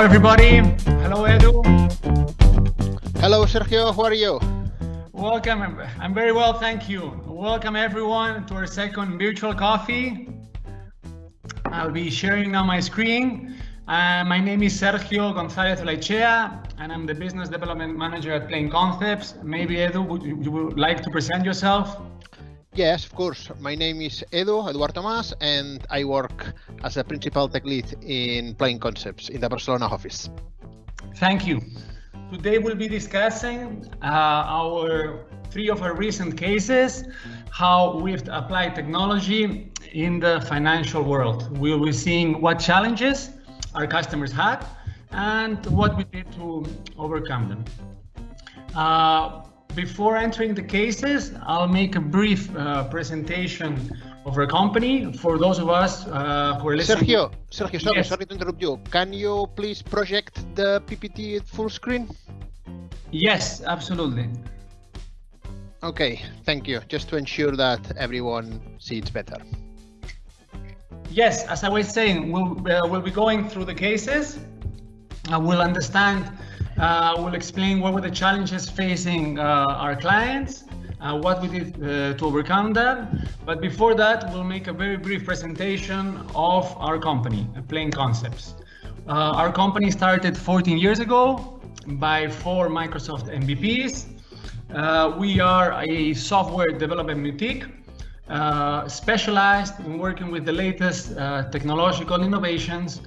Hello, everybody. Hello, Edu. Hello, Sergio. How are you? Welcome. I'm very well, thank you. Welcome, everyone, to our second virtual coffee. I'll be sharing now my screen. Uh, my name is Sergio Gonzalez Olaichea, and I'm the Business Development Manager at Plain Concepts. Maybe, Edu, would you, you would like to present yourself? Yes, of course. My name is Edu, Eduardo Mas, and I work as a principal tech lead in Plain Concepts in the Barcelona office. Thank you. Today we'll be discussing uh, our three of our recent cases, how we've applied technology in the financial world. We'll be seeing what challenges our customers had and what we did to overcome them. Uh, before entering the cases, I'll make a brief uh, presentation of our company for those of us uh, who are listening. Sergio, Sergio, sorry, Yes. sorry to interrupt you. Can you please project the PPT at full screen? Yes, absolutely. Okay, thank you. Just to ensure that everyone sees better. Yes, as I was saying, we'll, uh, we'll be going through the cases. Uh, we'll understand, uh, we'll explain what were the challenges facing uh, our clients, uh, what we did uh, to overcome them. But before that, we'll make a very brief presentation of our company, uh, Plain Concepts. Our company started 14 years ago by four Microsoft MVPs. We are a software development boutique uh, specialized in working with the latest uh, technological innovations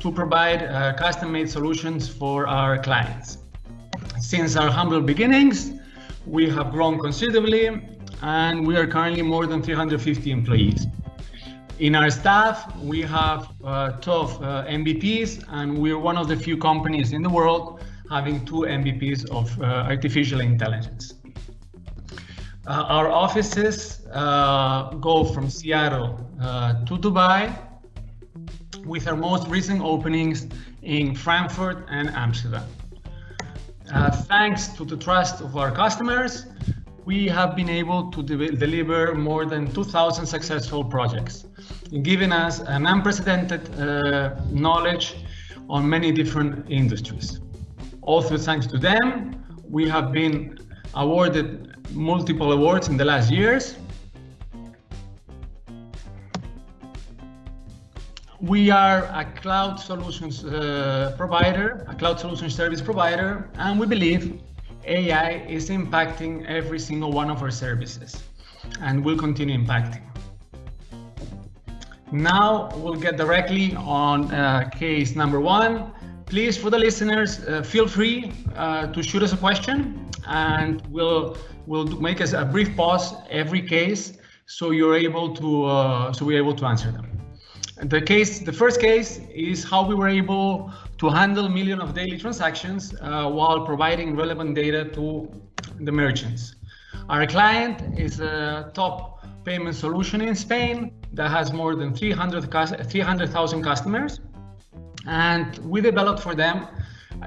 to provide uh, custom-made solutions for our clients. Since our humble beginnings, we have grown considerably and we are currently more than 350 employees. In our staff, we have uh, 12 uh, MVPs and we're one of the few companies in the world having two MVPs of uh, artificial intelligence. Uh, our offices uh, go from Seattle uh, to Dubai, with our most recent openings in Frankfurt and Amsterdam. Uh, thanks to the trust of our customers, we have been able to de- deliver more than 2,000 successful projects, giving us an unprecedented uh, knowledge on many different industries. Also, thanks to them, we have been awarded multiple awards in the last years. We are a cloud solutions uh, provider, a cloud solution service provider, and we believe AI is impacting every single one of our services and will continue impacting. Now we'll get directly on uh, case number one. Please, for the listeners, uh, feel free uh, to shoot us a question, and we'll we'll make us a brief pause every case, so you're able to uh, so we're able to answer them. The case, the first case, is how we were able to handle million of daily transactions uh, while providing relevant data to the merchants. Our client is a top payment solution in Spain that has more than 300 cus- 300,000 customers. And we developed for them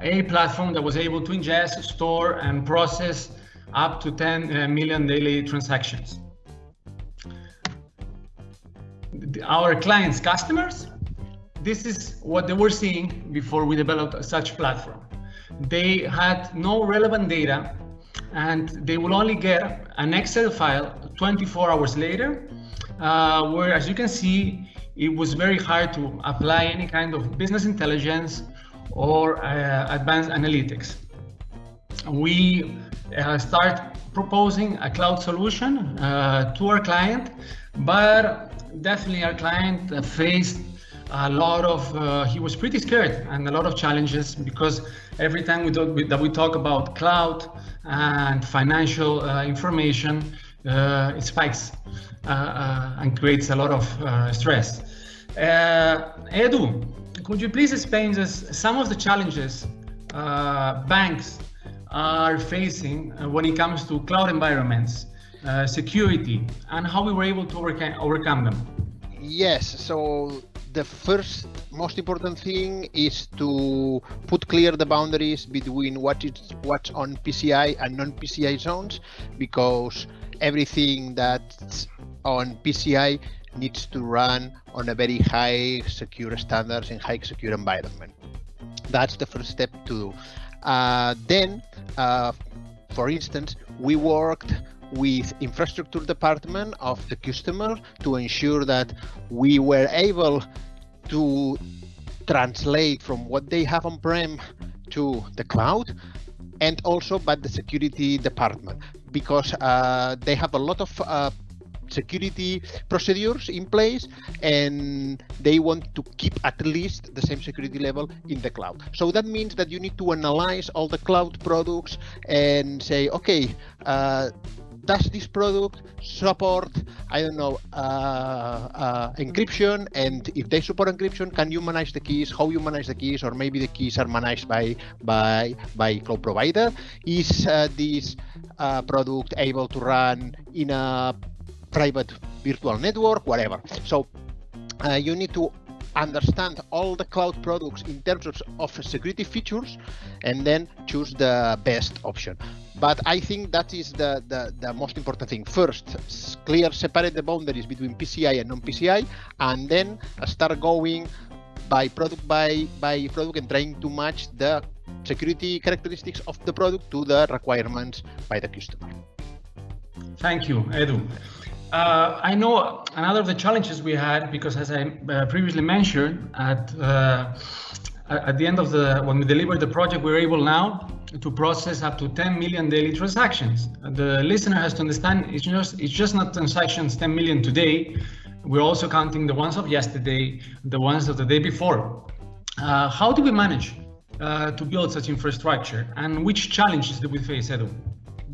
a platform that was able to ingest, store, and process up to 10 uh, daily transactions. Our clients' customers, this is what they were seeing before we developed such platform. They had no relevant data and they will only get an Excel file 24 hours later, uh, where as you can see, it was very hard to apply any kind of business intelligence or uh, advanced analytics. We uh, start proposing a cloud solution uh, to our client, but definitely our client uh, faced a lot of uh, he was pretty scared and a lot of challenges because every time we talk that we talk about cloud and financial uh, information uh, it spikes uh, uh, and creates a lot of stress. Edu could you please explain us some of the challenges banks are facing when it comes to cloud environments uh, security and how we were able to overca- overcome them Yes, so the first most important thing is to put clear the boundaries between what is what's on PCI and non-PCI zones because everything that's on PCI needs to run on a very high secure standards and high secure environment. That's the first step to do. Uh, then, uh, for instance, we worked with infrastructure department of the customer to ensure that we were able to translate from what they have on-prem to the cloud and also by the security department because uh, they have a lot of uh, security procedures in place and they want to keep at least the same security level in the cloud. So that means that you need to analyze all the cloud products and say, okay, uh, does this product support i don't know uh, uh, encryption? And if they support encryption can you manage the keys? How you manage the keys? Or maybe the keys are managed by by by cloud provider. Is uh, this uh, product able to run in a private virtual network? Whatever. So uh, you need to understand all the cloud products in terms of, of security features and then choose the best option but I think that is the, the, the, most important thing. First, clear, separate the boundaries between PCI and non-PCI, and then start going by product by, by product and trying to match the security characteristics of the product to the requirements by the customer. Thank you, Edu. Uh, I know another of the challenges we had, because as I uh, previously mentioned, at uh, at the end of the when we delivered the project, we're able now to process up to 10 million daily transactions. The listener has to understand it's just it's just not transactions 10 million today. We're also counting the ones of yesterday, the ones of the day before. Uh, how do we manage uh, to build such infrastructure, and which challenges do we face, Edu?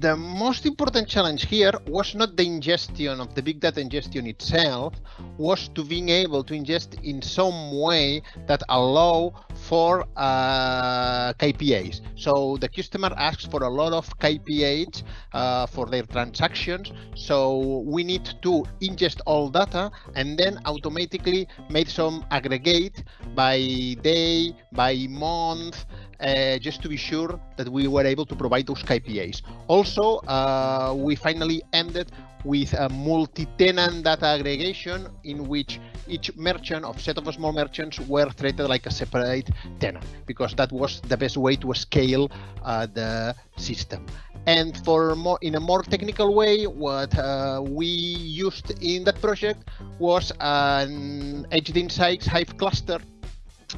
The most important challenge here was not the ingestion of the big data ingestion itself, was to being able to ingest in some way that allow for uh, KPIs. So the customer asks for a lot of KPIs uh, for their transactions. So we need to ingest all data and then automatically make some aggregate by day, by month, uh, just to be sure that we were able to provide those KPIs. Also, uh, we finally ended with a multi-tenant data aggregation in which each merchant of set of small merchants were treated like a separate tenant because that was the best way to scale uh, the system. And for more in a more technical way, what uh, we used in that project was an HD Insights Hive cluster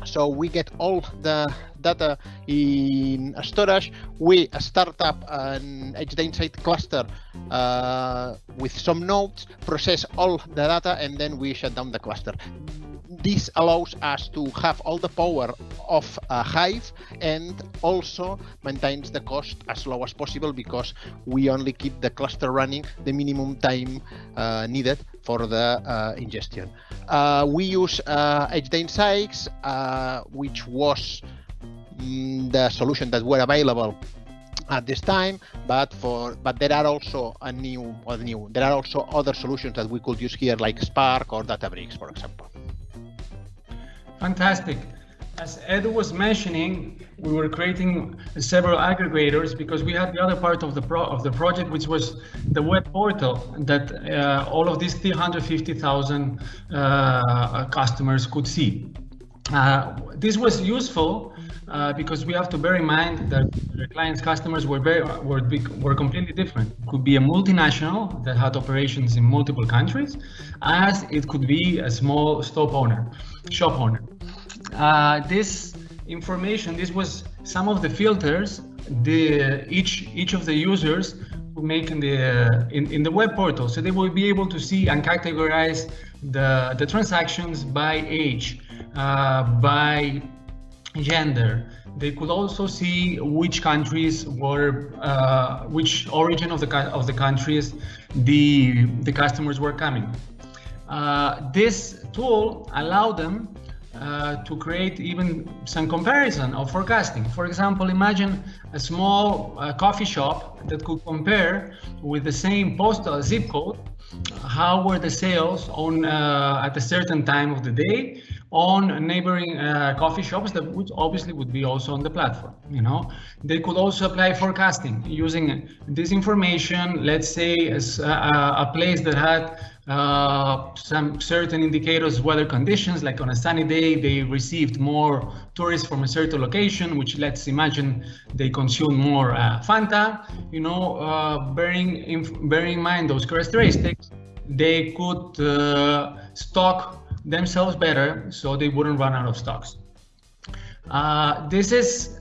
so we get all the data in storage. We start up an HDInsight cluster uh, with some nodes, process all the data, and then we shut down the cluster this allows us to have all the power of a Hive and also maintains the cost as low as possible because we only keep the cluster running the minimum time uh, needed for the uh, ingestion. Uh, we use uh, HD Insights, uh, which was mm, the solution that were available at this time but for but there are also a new or new there are also other solutions that we could use here like spark or databricks for example Fantastic. As Ed was mentioning, we were creating several aggregators because we had the other part of the pro of the project, which was the web portal that uh, all of these 350,000 uh, customers could see. Uh, this was useful uh, because we have to bear in mind that the client's customers were very were were completely different. It could be a multinational that had operations in multiple countries, as it could be a small shop owner, shop owner. Uh, this information, this was some of the filters the each each of the users who make in the in, in the web portal. So they will be able to see and categorize the the transactions by age uh, by gender. They could also see which countries were uh, which origin of the of the countries the the customers were coming. Uh, this tool allowed them uh, to create even some comparison of forecasting. For example, imagine a small uh, coffee shop that could compare with the same postal zip code how were the sales on uh, at a certain time of the day on neighboring uh, coffee shops that would obviously would be also on the platform you know they could also apply forecasting using this information let's say as a, a place that had uh, some certain indicators, weather conditions, like on a sunny day, they received more tourists from a certain location, which let's imagine they consume more uh, Fanta. You know, uh, bearing in, bearing in mind those characteristics, they could uh, stock themselves better, so they wouldn't run out of stocks. Uh, this is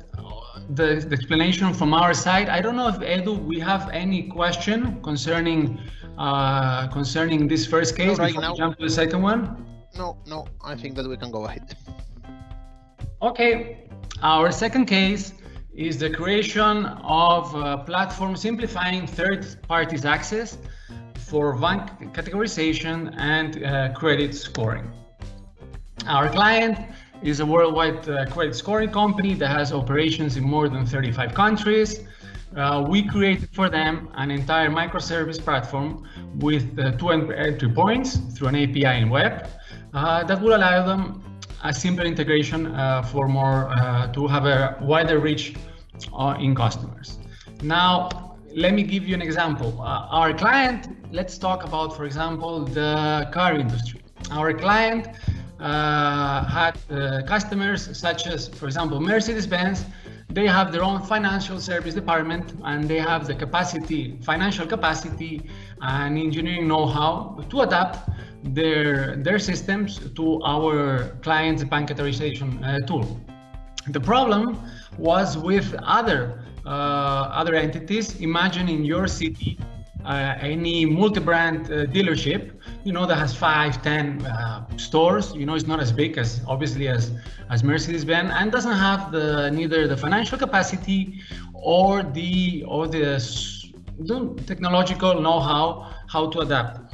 the, the, explanation from our side. I don't know if Edu, we have any question concerning uh, concerning this first case no, right before now. we jump to the second one. No, no, I think that we can go ahead. Okay, our second case is the creation of a platform simplifying third parties access for bank categorization and uh, credit scoring. Our client is a worldwide uh, credit scoring company that has operations in more than 35 countries. Uh, we created for them an entire microservice platform with uh, two entry points through an API and web uh, that will allow them a simple integration uh, for more uh, to have a wider reach in customers. Now, let me give you an example. our client, let's talk about, for example, the car industry. Our client had uh, customers such as, for example, Mercedes-Benz. They have their own financial service department and they have the capacity, financial capacity and engineering know-how to adapt their, their systems to our client's bank uh, tool. The problem was with other uh, other entities. Imagine in your city uh, any multi-brand uh, dealership, you know, that has five, ten uh, stores. You know, it's not as big as obviously as as Mercedes-Benz, and doesn't have the neither the financial capacity or the or the, the technological know-how how to adapt.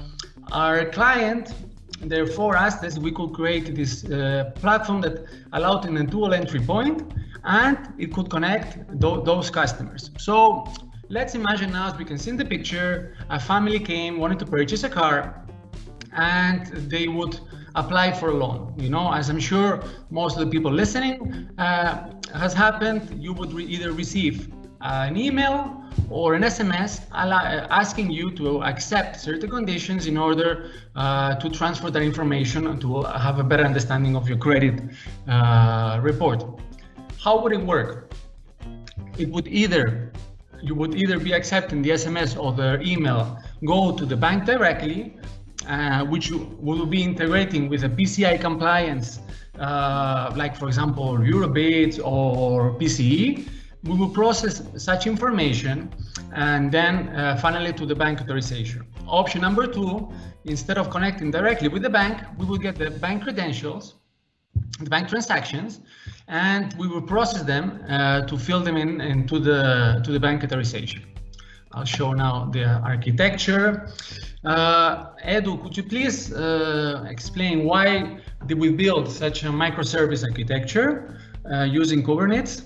Our client therefore asked us we could create this uh, platform that allowed in a dual entry point and it could connect th those customers. So Let's imagine now, as we can see in the picture, a family came, wanted to purchase a car, and they would apply for a loan. You know, as I'm sure most of the people listening uh, has happened, you would re either receive uh, an email or an SMS asking you to accept certain conditions in order uh, to transfer that information and to have a better understanding of your credit uh, report. How would it work? It would either you would either be accepting the SMS or the email, go to the bank directly, uh, which will be integrating with a PCI compliance, uh, like for example, Eurobit or PCE. We will process such information and then uh, finally to the bank authorization. Option number two, instead of connecting directly with the bank, we will get the bank credentials, the bank transactions, and we will process them uh, to fill them in into the to the bank authorization. I'll show now the architecture. Uh, Edu, could you please uh, explain why did we build such a microservice architecture uh, using Kubernetes?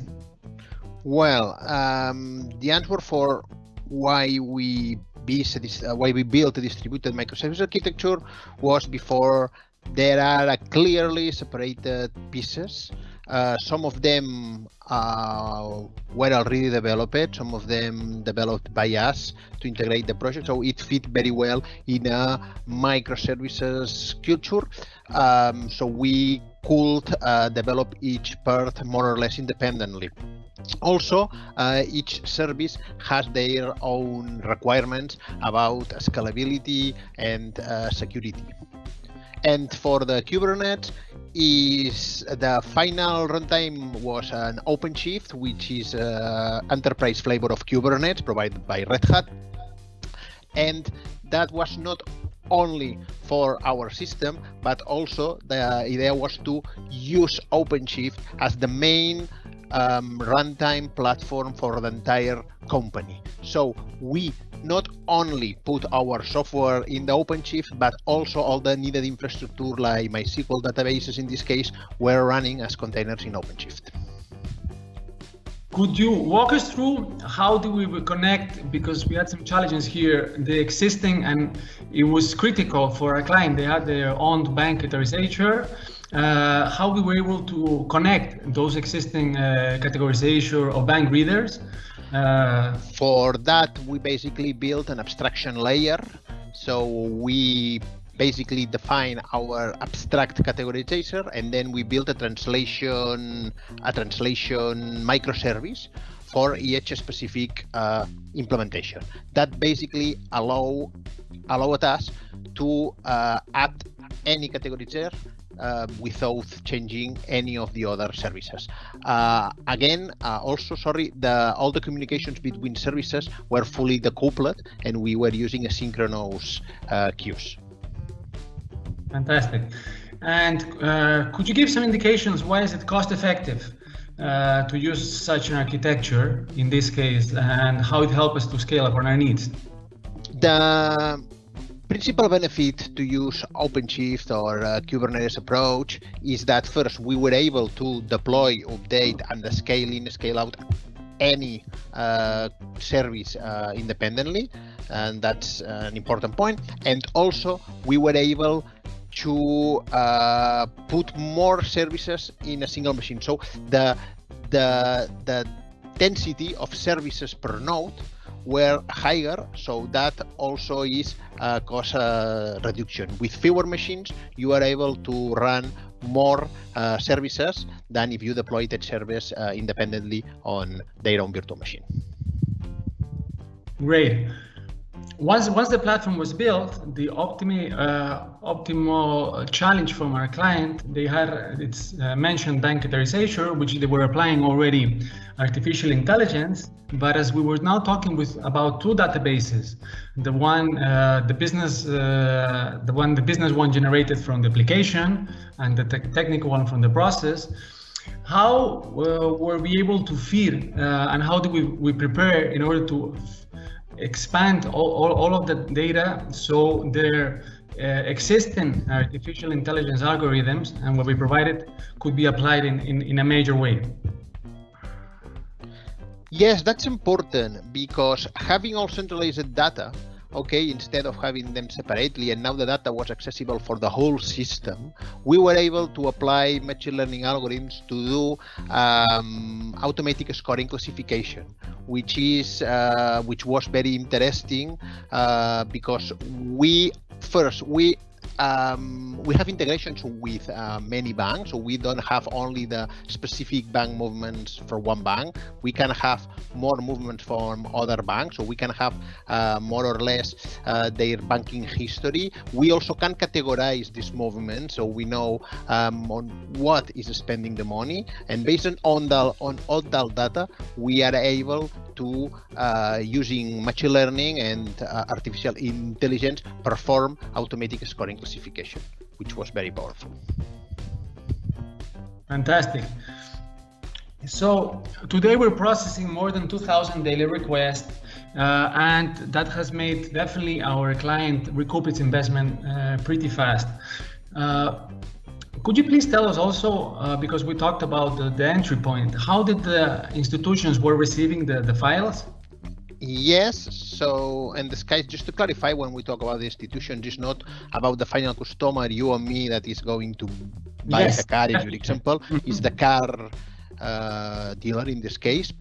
Well, um, the answer for why we uh, why we built a distributed microservice architecture was before there are clearly separated pieces uh, some of them uh, were already developed, some of them developed by us to integrate the project, so it fit very well in a microservices culture. Um, so we could uh, develop each part more or less independently. Also, uh, each service has their own requirements about scalability and uh, security. And for the Kubernetes, is the final runtime was an OpenShift, which is an enterprise flavor of Kubernetes provided by Red Hat. And that was not only for our system, but also the idea was to use OpenShift as the main um, runtime platform for the entire company. So we not only put our software in the OpenShift, but also all the needed infrastructure like MySQL databases in this case were running as containers in OpenShift. Could you walk us through how do we connect, because we had some challenges here, the existing, and it was critical for our client, they had their own bank authorization, uh, how we were able to connect those existing uh, categorization of bank readers uh, For that, we basically built an abstraction layer. So we basically define our abstract categorizer and then we build a translation a translation microservice for each specific uh, implementation. That basically allow allowed us to uh, add any categorizer uh, without changing any of the other services. Uh, again, uh, also sorry, the all the communications between services were fully decoupled, and we were using asynchronous uh, queues. Fantastic. And uh, could you give some indications why is it cost effective uh, to use such an architecture in this case, and how it helps us to scale up on our needs? The principal benefit to use OpenShift or uh, Kubernetes approach is that first we were able to deploy, update, and scale in, scale out any uh, service uh, independently, and that's an important point. And also we were able to uh, put more services in a single machine. So the the the density of services per node were higher, so that also is a cost uh, reduction. With fewer machines, you are able to run more uh, services than if you deploy that service uh, independently on their own virtual machine. Great. Once, once the platform was built, the optimi, uh, optimal challenge from our client, they had it's uh, mentioned bank which they were applying already artificial intelligence. But as we were now talking with about two databases, the one uh, the business uh, the one the business one generated from the application and the te technical one from the process. How uh, were we able to feed uh, and how do we, we prepare in order to expand all, all, all of the data so their uh, existing artificial intelligence algorithms and what we provided could be applied in, in, in a major way. Yes, that's important because having all centralized data okay, instead of having them separately, and now the data was accessible for the whole system, we were able to apply machine learning algorithms to do um, automatic scoring classification, which is uh, which was very interesting uh, because we first we um, we have integrations with uh, many banks, so we don't have only the specific bank movements for one bank. We can have more movements from other banks, so we can have uh, more or less uh, their banking history. We also can categorize these movements, so we know um, on what is spending the money, and based on the on all that data, we are able to uh, using machine learning and uh, artificial intelligence perform automatic scoring classification, which was very powerful. Fantastic. So today we're processing more than 2,000 daily requests, uh, and that has made definitely our client recoup its investment uh, pretty fast. Uh, could you please tell us also, uh, because we talked about the, the, entry point, how did the institutions were receiving the, the files? Yes, so and this case, just to clarify, when we talk about the institution, it's not about the final customer, you or me, that is going to buy yes. a car, in your example, it's the car uh, dealer in this case.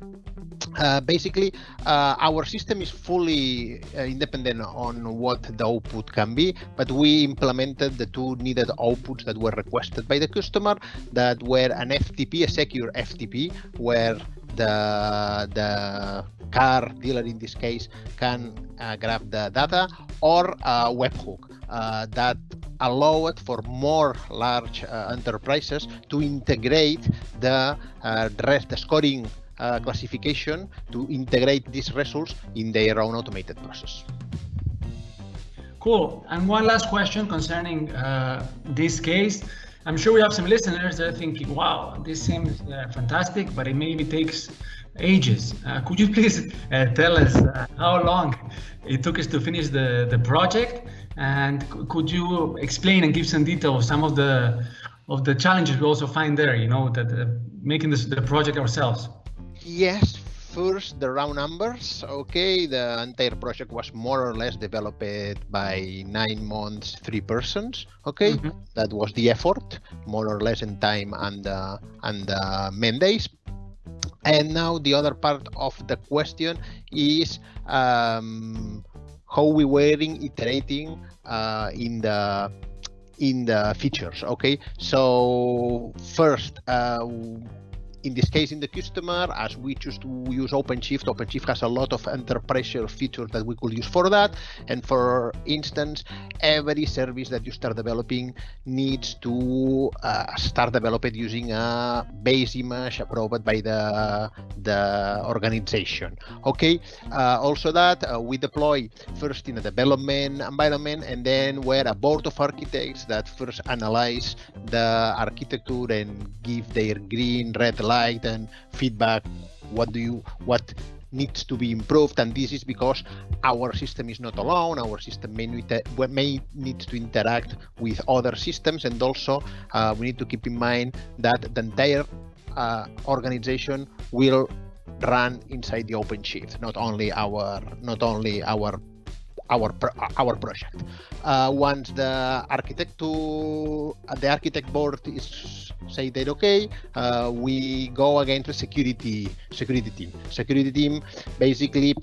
Uh, basically, uh, our system is fully uh, independent on what the output can be, but we implemented the two needed outputs that were requested by the customer that were an FTP, a secure FTP, where the the car dealer in this case can uh, grab the data or a webhook uh, that allow it for more large uh, enterprises to integrate the rest the scoring classification to integrate these results in their own automated process. Cool. And one last question concerning uh, this case. I'm sure we have some listeners that are thinking, wow, this seems uh, fantastic, but it maybe takes ages. Uh, could you please uh, tell us uh, how long it took us to finish the, the project? And could you explain and give some detail of some of the of the challenges we also find there, you know, that uh, making this the project ourselves? Yes, first the round numbers okay the entire project was more or less developed by nine months three persons okay mm -hmm. that was the effort more or less in time and uh, and uh, main days and now the other part of the question is um, how we were iterating uh, in the in the features okay? So first uh, in this case, in the customer, as we choose to use OpenShift, OpenShift has a lot of enterprise features that we could use for that. And for instance, every service that you start developing needs to uh, start developed using a base image approved by the the organization. Okay. Uh, also that uh, we deploy first in a development environment, and then we're a board of architects that first analyze the architecture and give their green, red light and feedback what do you what needs to be improved and this is because our system is not alone. Our system may need, may need to interact with other systems and also uh, we need to keep in mind that the entire uh, organization will run inside the OpenShift, not only our not only our our our project. Uh, once the architect to the architect board is say that okay, uh, we go again to security security team. Security team basically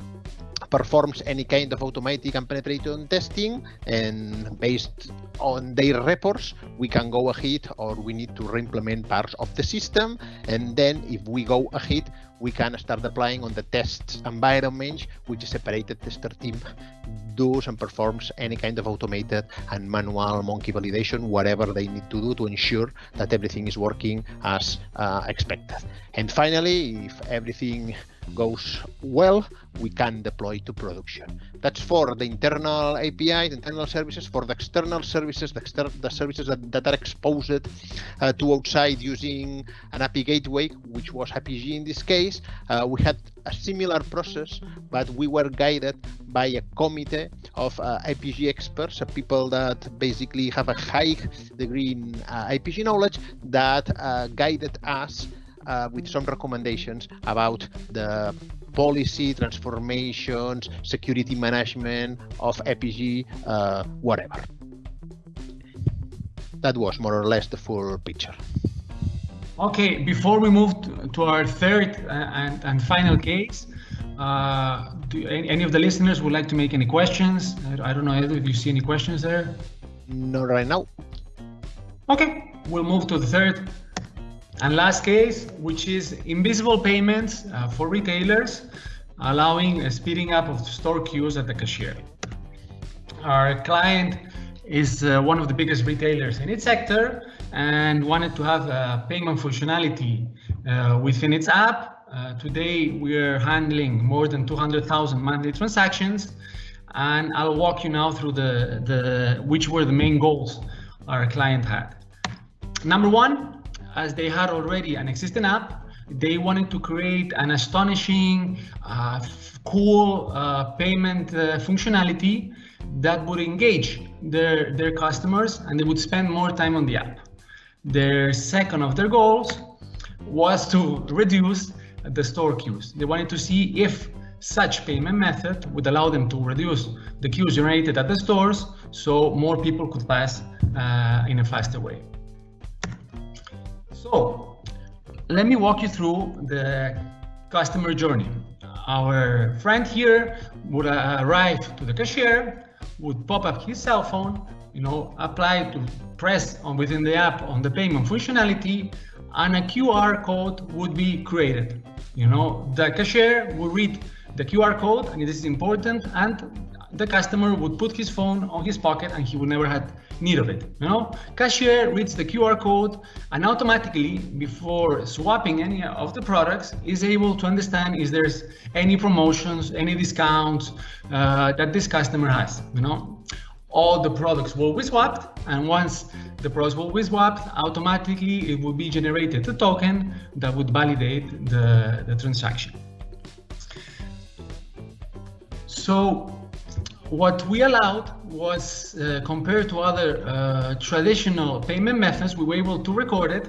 performs any kind of automatic and penetration testing and based on their reports we can go ahead or we need to re-implement parts of the system and then if we go ahead we can start applying on the test environment which is separated tester team does and performs any kind of automated and manual monkey validation whatever they need to do to ensure that everything is working as uh, expected. And finally if everything goes well, we can deploy to production. That's for the internal API, the internal services. For the external services, the, exter the services that, that are exposed uh, to outside using an API gateway, which was Apigee in this case, uh, we had a similar process, but we were guided by a committee of uh, Apigee experts, uh, people that basically have a high degree in uh, Apigee knowledge that uh, guided us uh, with some recommendations about the policy transformations, security management of Apigee, uh, whatever. That was more or less the full picture. Okay, before we move to, to our third uh, and, and final case, uh, do any, any, of the listeners would like to make any questions? I, I don't know if you see any questions there. Not right now. Okay, we'll move to the third and last case, which is invisible payments uh, for retailers, allowing a speeding up of store queues at the cashier. Our client is uh, one of the biggest retailers in its sector and wanted to have a payment functionality uh, within its app. Uh, today, we are handling more than 200,000 monthly transactions, and I'll walk you now through the, the which were the main goals our client had. Number one, as they had already an existing app, they wanted to create an astonishing, uh, cool uh, payment uh, functionality that would engage their, their customers and they would spend more time on the app. Their second of their goals was to reduce the store queues. They wanted to see if such payment method would allow them to reduce the queues generated at the stores so more people could pass uh, in a faster way. So let me walk you through the customer journey. Our friend here would arrive to the cashier, would pop up his cell phone, you know, apply to press on within the app on the payment functionality, and a QR code would be created. You know, the cashier will read the QR code, and this is important, and the customer would put his phone on his pocket and he would never had need of it. You know, cashier reads the QR code and automatically, before swapping any of the products, is able to understand if there's any promotions, any discounts uh, that this customer has. You know, all the products will be swapped, and once the products will be swapped, automatically it will be generated a token that would validate the, the transaction. So what we allowed was uh, compared to other uh, traditional payment methods, we were able to record it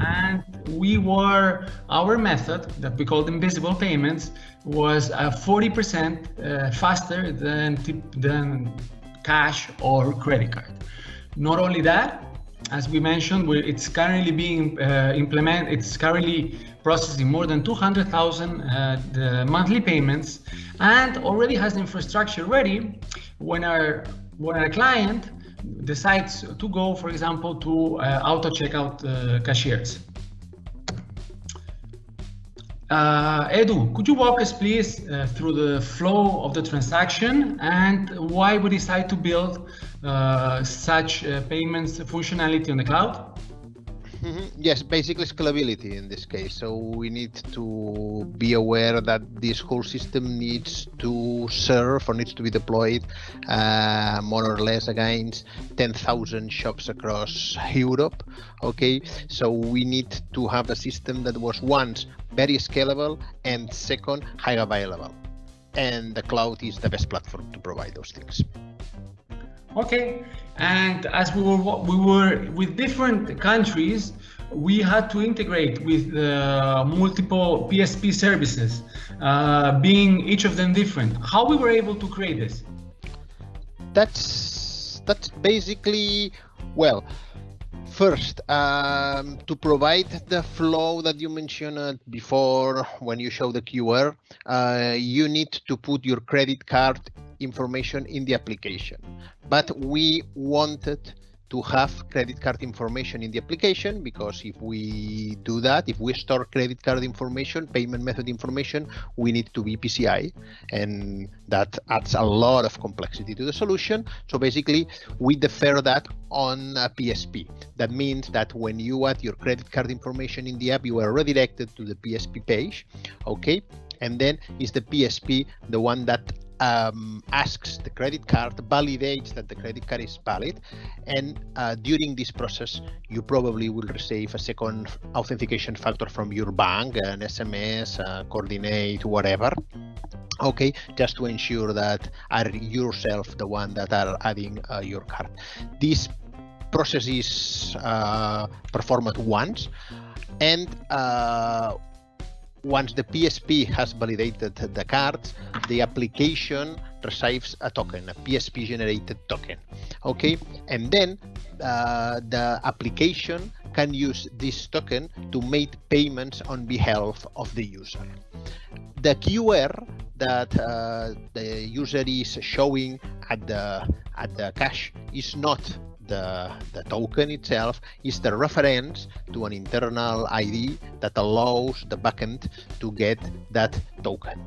and we were, our method that we called invisible payments was 40% uh, faster than, than cash or credit card. Not only that, as we mentioned, it's currently being uh, implemented. It's currently processing more than 200,000 uh, monthly payments, and already has the infrastructure ready when our when our client decides to go, for example, to uh, auto checkout uh, cashiers. Uh, Edu, could you walk us please uh, through the flow of the transaction and why we decide to build uh, such uh, payments functionality on the cloud? Mm -hmm. Yes, basically scalability in this case. So we need to be aware that this whole system needs to serve or needs to be deployed uh, more or less against 10,000 shops across Europe. Okay, so we need to have a system that was once very scalable and second high available. And the cloud is the best platform to provide those things. Okay, and as we were we were with different countries, we had to integrate with uh, multiple PSP services, uh, being each of them different. How we were able to create this? That's that's basically well. First, um, to provide the flow that you mentioned before when you show the QR, uh, you need to put your credit card information in the application. But we wanted to have credit card information in the application because if we do that, if we store credit card information, payment method information, we need to be PCI and that adds a lot of complexity to the solution. So basically we defer that on a PSP. That means that when you add your credit card information in the app, you are redirected to the PSP page, okay? And then is the PSP the one that um, asks the credit card, validates that the credit card is valid, and uh, during this process, you probably will receive a second authentication factor from your bank, an SMS, coordinate, whatever. Okay, just to ensure that are yourself the one that are adding uh, your card. This process is uh, performed once, and uh, once the PSP has validated the cards, the application receives a token, a PSP generated token. Okay, and then uh, the application can use this token to make payments on behalf of the user. The QR that uh, the user is showing at the at the cash is not the, the token itself is the reference to an internal ID that allows the backend to get that token.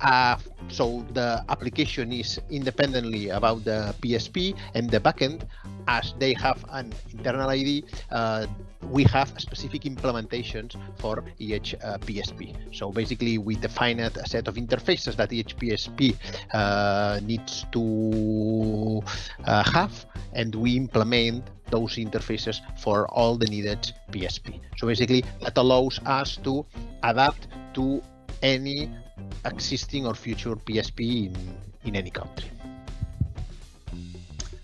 Uh, so the application is independently about the PSP and the backend, as they have an internal ID, uh, we have specific implementations for each uh, PSP. So basically, we define a set of interfaces that each PSP uh, needs to uh, have, and we implement those interfaces for all the needed PSP. So basically, that allows us to adapt to any existing or future PSP in, in any country.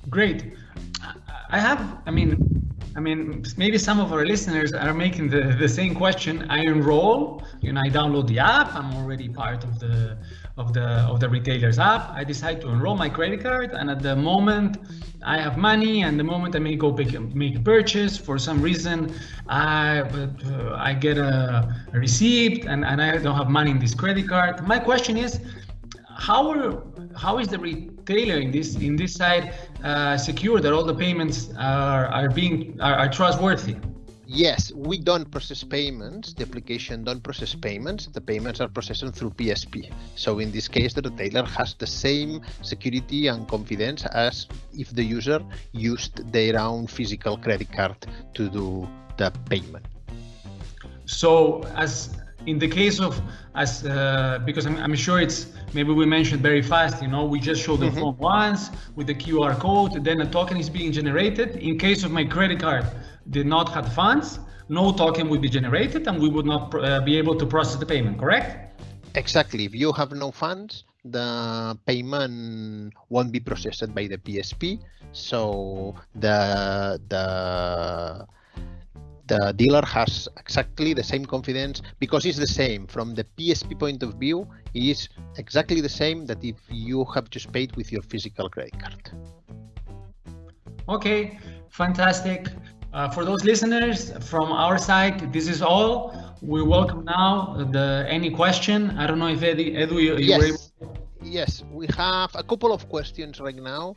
Great. I have, I mean, I mean, maybe some of our listeners are making the, the same question. I enroll, you know, I download the app. I'm already part of the of the of the retailer's app. I decide to enroll my credit card, and at the moment I have money, and the moment I may go make, make a purchase for some reason, I uh, I get a, a receipt, and, and I don't have money in this credit card. My question is, how are how is the retailer in this in this side uh, secure that all the payments are are being are, are trustworthy? Yes, we don't process payments. The application don't process payments. The payments are processed through PSP. So in this case, the retailer has the same security and confidence as if the user used their own physical credit card to do the payment. So as in the case of as uh, because I'm, I'm, sure it's maybe we mentioned very fast you know we just show the mm -hmm. phone once with the qr code then a token is being generated in case of my credit card did not have funds no token would be generated and we would not uh, be able to process the payment correct? Exactly. If you have no funds the payment won't be processed by the psp so the the the dealer has exactly the same confidence because it's the same. From the PSP point of view It's exactly the same that if you have just paid with your physical credit card. Okay, fantastic. Uh, for those listeners from our side, this is all. We welcome now the any question. I don't know if Eddie, Edu, you, yes. were able Yes, we have a couple of questions right now.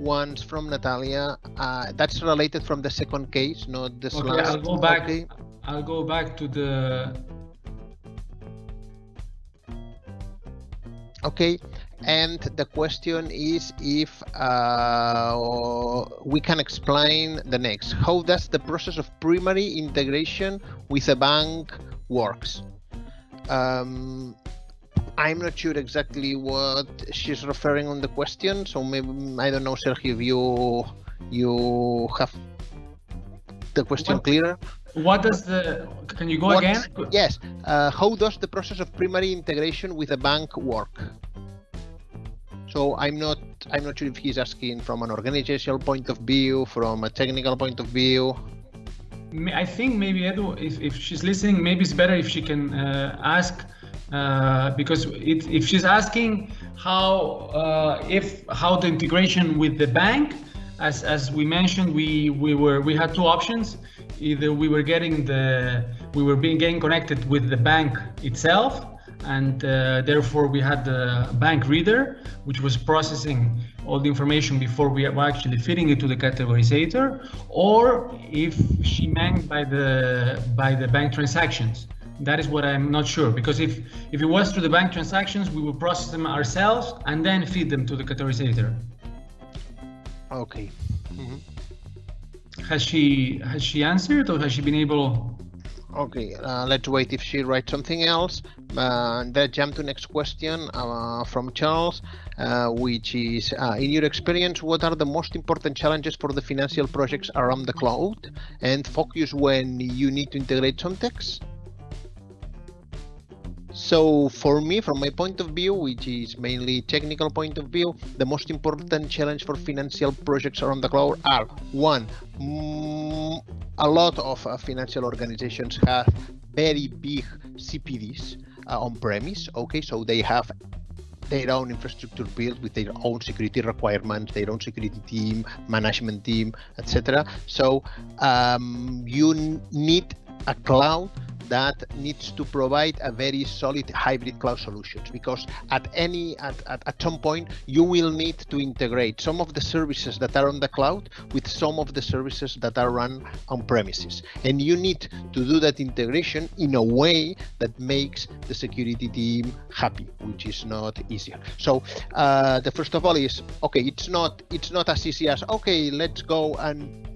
One's from Natalia. Uh, that's related from the second case, not this Okay, last. I'll go back. Okay. I'll go back to the. Okay, and the question is if uh, we can explain the next. How does the process of primary integration with a bank works? Um, I'm not sure exactly what she's referring on the question, so maybe I don't know, Sergio, if you you have the question What- clearer. What does the? Can you go What- again? Yes. Uh, how does the process of primary integration with a bank work? So I'm not I'm not sure if he's asking from an organizational point of view, from a technical point of view. I think maybe Edu, if, if she's listening, maybe it's better if she can uh, ask uh, because it, if she's asking how uh, if how the integration with the bank, as as we mentioned, we we were we had two options. Either we were getting the we were being getting connected with the bank itself, and uh, therefore we had the bank reader, which was processing all the information before we were actually feeding it to the categorizator, or if she meant by the by the bank transactions. That is what I'm not sure because if if it was through the bank transactions, we would process them ourselves and then feed them to the categorizator. Okay. Mhm. Has she has she answered or has she been able? Okay, uh, let's wait if she writes something else. Uh, then jump to next question uh, from Charles, uh, which is, uh, in your experience, what are the most important challenges for the financial projects around the cloud and focus when you need to integrate some text? So for me, from my point of view, which is mainly technical point of view, the most important challenge for financial projects around the cloud are one, a lot of uh, financial organizations have very big CPDs uh, on premise. Okay, so they have their own infrastructure built with their own security requirements, their own security team, management team, etc. So um, you need a cloud that needs to provide a very solid hybrid cloud solutions because at any at, at, at some point you will need to integrate some of the services that are on the cloud with some of the services that are run on premises. And you need to do that integration in a way that makes the security team happy which is not easier. So uh, the first of all is okay it's not it's not as easy as okay let's go and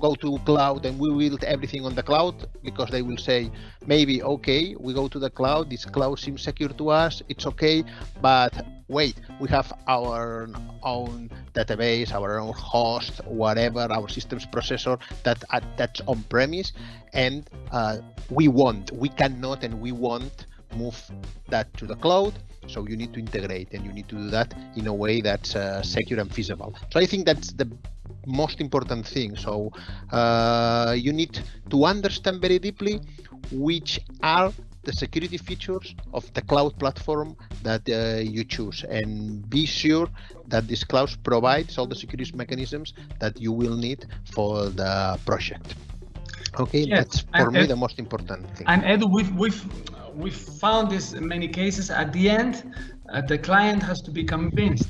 go to cloud and we build everything on the cloud because they will say maybe okay we go to the cloud this cloud seems secure to us it's okay but wait we have our own database our own host whatever our systems processor that uh, that's on premise and uh, we want we cannot and we won't move that to the cloud so you need to integrate and you need to do that in a way that's uh, secure and feasible. So i think that's the most important thing. So uh, you need to understand very deeply which are the security features of the cloud platform that uh, you choose and be sure that this cloud provides all the security mechanisms that you will need for the project. Okay, Yes, that's for and- me the most important thing. And Edu, we've we've we've found this in many cases. At the end, uh, the client has to be convinced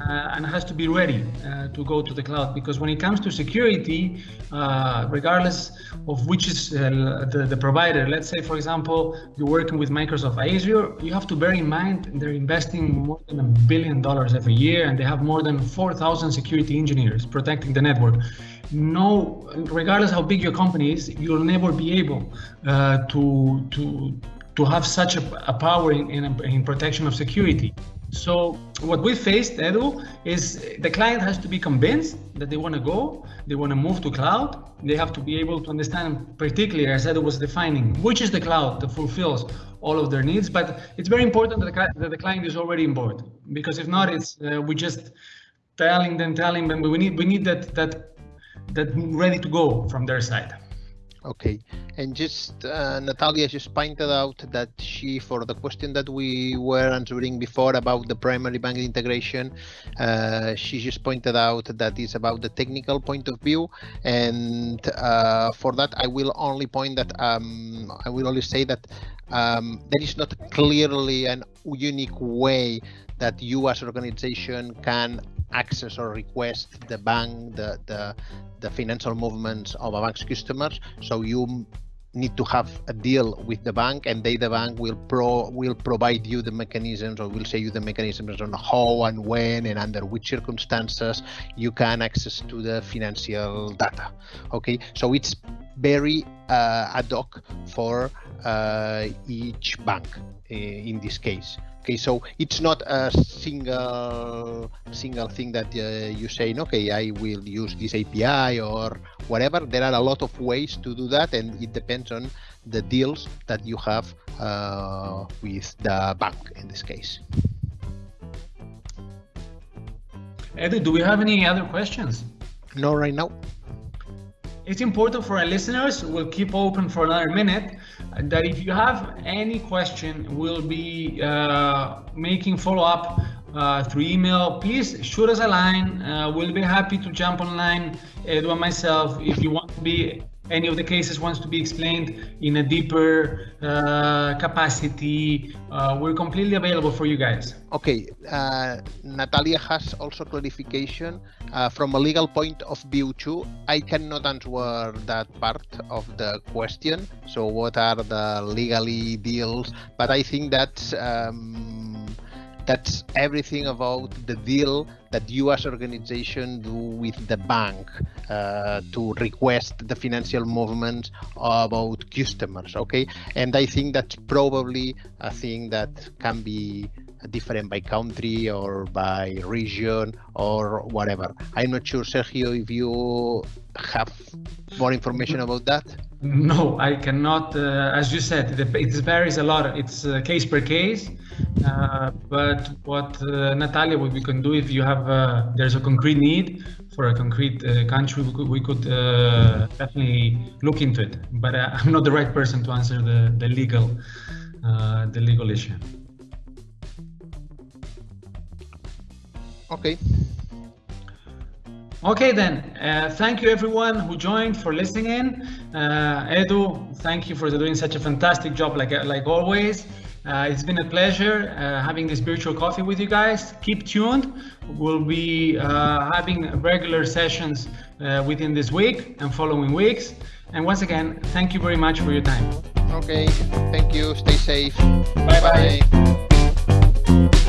uh, and has to be ready uh, to go to the cloud because when it comes to security, uh, regardless of which is uh, the, the provider, let's say for example you're working with Microsoft Azure, you have to bear in mind they're investing more than a billion dollars every year and they have more than 4,000 security engineers protecting the network no regardless how big your company is you'll never be able uh, to to to have such a, a power in, in, in protection of security. So what we faced edu is the client has to be convinced that they want to go they want to move to cloud. They have to be able to understand particularly as edu was defining which is the cloud that fulfills all of their needs. But it's very important that the, that the client is already on board because if not it's uh, we just telling them telling them we need we need that that that ready to go from their side. Okay, and just uh, Natalia just pointed out that she, for the question that we were answering before about the primary bank integration, uh, she just pointed out that it's about the technical point of view, and uh, for that I will only point that um, I will only say that um, there is not clearly an unique way that you as organization can access or request the bank, the, the, the financial movements of a bank's customers. So you need to have a deal with the bank and they the bank will pro will provide you the mechanisms or will say you the mechanisms on how and when and under which circumstances you can access to the financial data okay so it's very uh, ad hoc for uh, each bank uh, in this case. Okay so it's not a single single thing that uh, you say okay i will use this api or whatever. There are a lot of ways to do that and it depends on the deals that you have uh, with the bank in this case. Edu do we have any other questions? No right now it's important for our listeners we'll keep open for another minute that if you have any question, we'll be uh, making follow up uh, through email. Please shoot us a line. Uh, we'll be happy to jump online, Edu myself, if you want to be any of the cases wants to be explained in a deeper uh, capacity, uh, we're completely available for you guys. Okay, uh, Natalia has also clarification uh, from a legal point of view too. I cannot answer that part of the question. So, what are the legally deals? But I think that. Um, that's everything about the deal that you as organization do with the bank uh, to request the financial movements about customers okay? And i think that's probably a thing that can be different by country or by region or whatever. I'm not sure sergio if you have more information about that no i cannot uh, as you said it varies a lot it's uh, case per case uh, but what uh, Natalia, what we can do if you have uh, there's a concrete need for a concrete uh, country, we could, we could definitely look into it. But I'm not the right person to answer the the legal the legal issue. Okay. Okay then, uh, thank you everyone who joined for listening. Uh, Edu, thank you for doing such a fantastic job like like always. Uh, it's been a pleasure uh, having this virtual coffee with you guys. Keep tuned. We'll be uh, having regular sessions uh, within this week and following weeks. And once again, thank you very much for your time. Okay, thank you. Stay safe. Bye bye. bye.